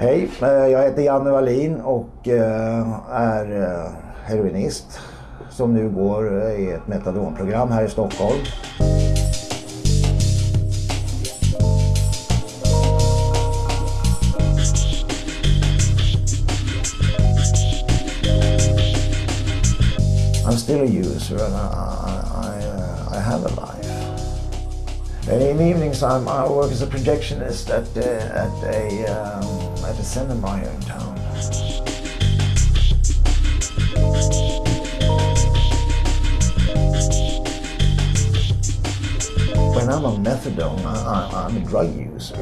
Hej, eh, jag heter Janne Wallin och eh, är eh, heroinist som nu går i ett metadonprogram här i Stockholm. I'm still a user and I, I, I have a life. In the evenings I'm, I work as a projectionist at, uh, at, a, um, at a cinema here in town. When I'm on methadone, I, am a drug user.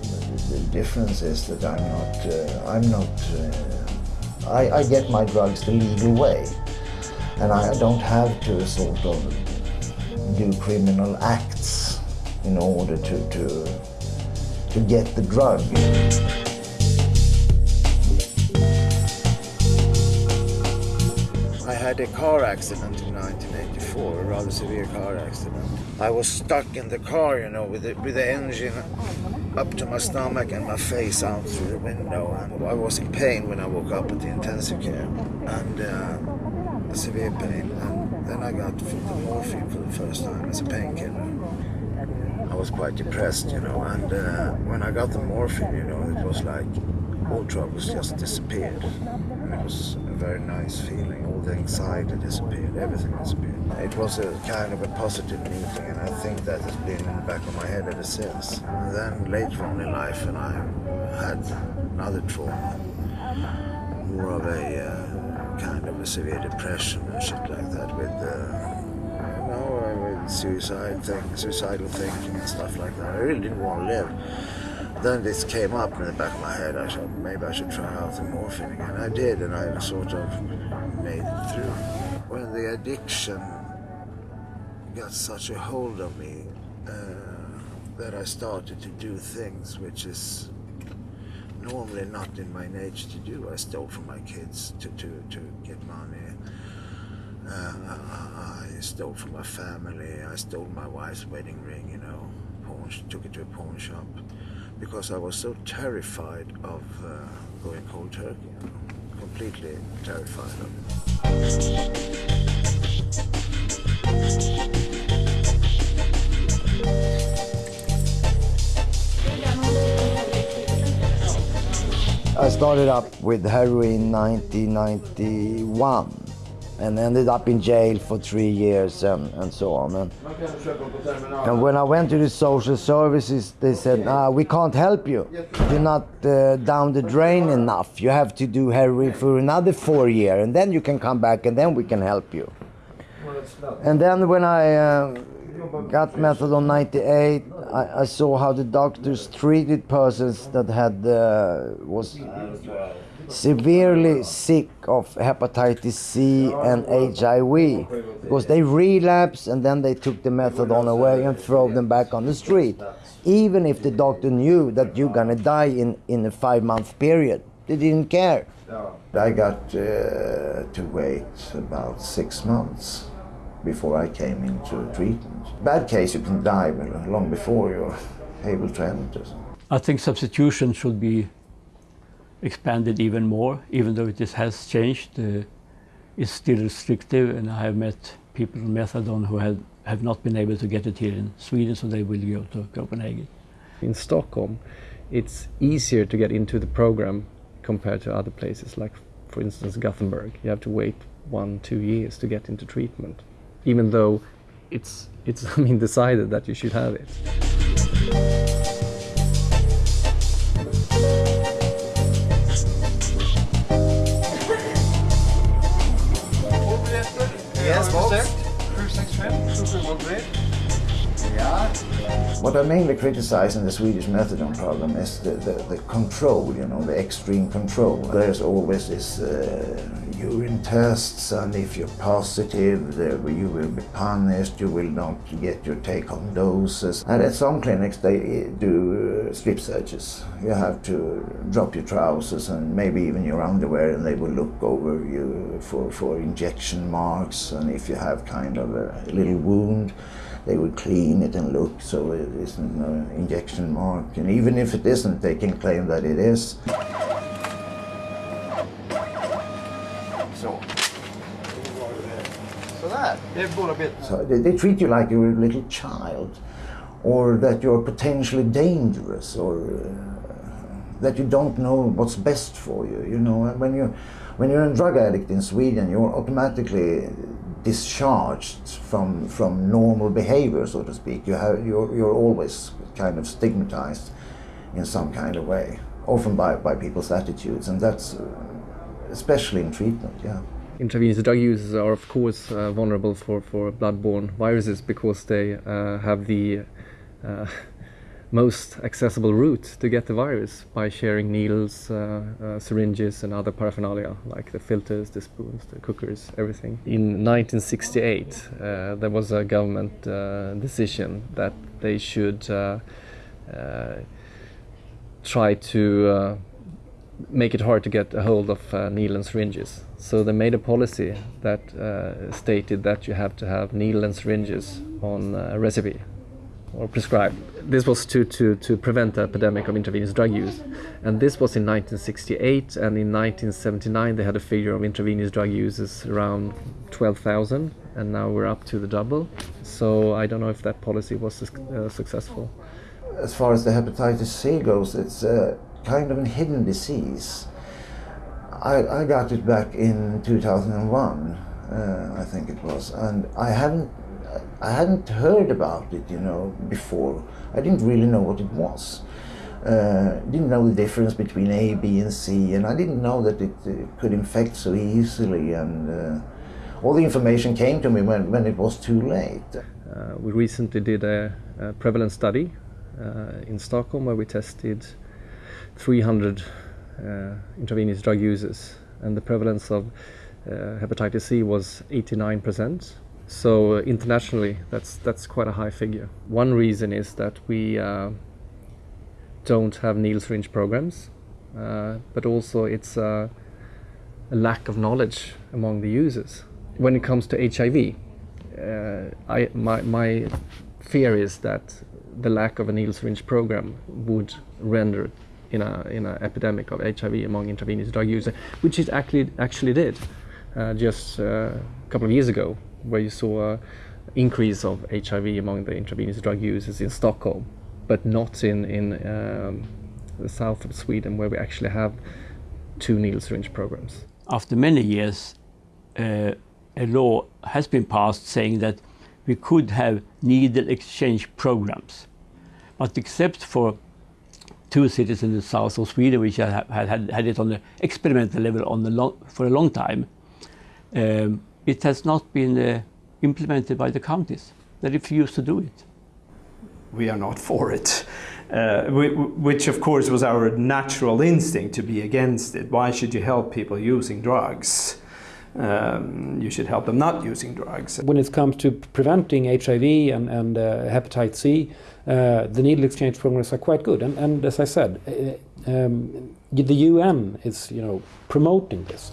The, the, difference is that I'm not, uh, I'm not, uh, I, I get my drugs the legal way and I don't have to sort of do criminal acts in order to, to, to get the drug. I had a car accident in 1984, a rather severe car accident. I was stuck in the car, you know, with the, with the engine up to my stomach and my face out through the window. And I was in pain when I woke up at the intensive care. And uh, severe pain and then I got the morphine for the first time as a painkiller. Was quite depressed, you know, and uh, when I got the morphine, you know, it was like all troubles just disappeared. And it was a very nice feeling. All the anxiety disappeared, everything disappeared. It was a kind of a positive meeting, and I think that has been in the back of my head ever since. And then later on in life, and I had another trauma, more of a uh, kind of a severe depression and shit like that with, uh, suicide thing, suicidal thinking and stuff like that. I really didn't want to live. Then this came up in the back of my head. I thought maybe I should try out the morphine again. I did, and I sort of made it through. When the addiction got such a hold of me uh, that I started to do things which is normally not in my nature to do. I stole from my kids to, to, to get money. Stole from my family. I stole my wife's wedding ring, you know, pawn, took it to a pawn shop because I was so terrified of uh, going cold turkey, you know, completely terrified of it. I started up with heroin in 1991 and ended up in jail for three years and, and so on. And, and, when I went to the social services, they said, ah, we can't help you. You're not uh, down the drain enough. You have to do heroin for another four years and then you can come back and then we can help you. And then when I uh, got methadone 98, I, I, saw how the doctors treated persons that had uh, was severely sick of hepatitis C and HIV because they relapse and then they took the methadone away and throw them back on the street. Even if the doctor knew that you're gonna die in, in a five month period, they didn't care. I got uh, to wait about six months before I came into treatment. Bad case, you can die long before you're able to enter. I think substitution should be expanded even more, even though it has changed. Uh, it's still restrictive, and I have met people on methadone who have, have not been able to get it here in Sweden, so they will go to Copenhagen. In Stockholm, it's easier to get into the program compared to other places, like, for instance, Gothenburg. You have to wait one, two years to get into treatment even though it's it's I mean decided that you should have it. What I mainly criticize in the Swedish methadone problem is the, the, the control, you know, the extreme control. There's always this uh, urine tests and if you're positive you will be punished, you will not get your take-home doses. And at some clinics they do uh, strip searches. You have to drop your trousers and maybe even your underwear and they will look over you for, for injection marks and if you have kind of a little wound they will clean it and look so it isn't an injection mark. And even if it isn't, they can claim that it is. So, so that. So they, they treat you like you're a little child, or that you're potentially dangerous, or uh, that you don't know what's best for you. You know, when you when you're a drug addict in Sweden, you're automatically discharged from from normal behavior, so to speak. You have you're you're always kind of stigmatized in some kind of way, often by by people's attitudes, and that's uh, especially in treatment. Yeah. Intravenous drug users are, of course, uh, vulnerable for, for bloodborne viruses because they uh, have the uh, most accessible route to get the virus by sharing needles, uh, uh, syringes, and other paraphernalia like the filters, the spoons, the cookers, everything. In 1968, uh, there was a government decision that they should try to make it hard to get a hold of uh, needle and syringes. So they made a policy that uh, stated that you have to have needle and syringes on a recipe or prescribed. This was to, to, to prevent the epidemic of intravenous drug use. And this was in 1968, and in 1979 they had a figure of intravenous drug users around 12,000, and now we're up to the double. So I don't know if that policy was uh, successful. As far as the hepatitis C goes, it's uh, kind of a hidden disease. I, I got it back in 2001, uh, I think it was, and I hadn't I hadn't heard about it, you know, before. I didn't really know what it was. Uh, didn't know the difference between A, B, and C, and I didn't know that it uh, could infect so easily. And uh, all the information came to me when, when it was too late. Uh, we recently did a, a prevalence study uh, in Stockholm where we tested 300 uh, intravenous drug users, and the prevalence of hepatitis C was 89%. So uh, internationally, that's that's quite a high figure. One reason is that we uh, don't have needle syringe programs, uh, but also it's a lack of knowledge among the users. When it comes to HIV, uh, I, my, my fear is that the lack of a needle syringe program would render in a in an epidemic of HIV among intravenous drug users, which it actually actually did uh, just uh, a couple of years ago, where you saw an increase of HIV among the intravenous drug users in Stockholm, but not in in um, the south of Sweden, where we actually have two needle syringe programs. After many years, uh, a law has been passed saying that we could have needle exchange programs, but except for two cities in the south of Sweden which had had, had it on the experimental level on the long, for a long time. Um, it has not been uh, implemented by the counties. They refuse to do it. We are not for it, uh, which of course was our natural instinct to be against it. Why should you help people using drugs? Um, you should help them not using drugs. When it comes to preventing HIV and, and uh, hepatitis C, uh, the needle exchange programs are quite good. And, and as I said, uh, um, the UN is you know promoting this.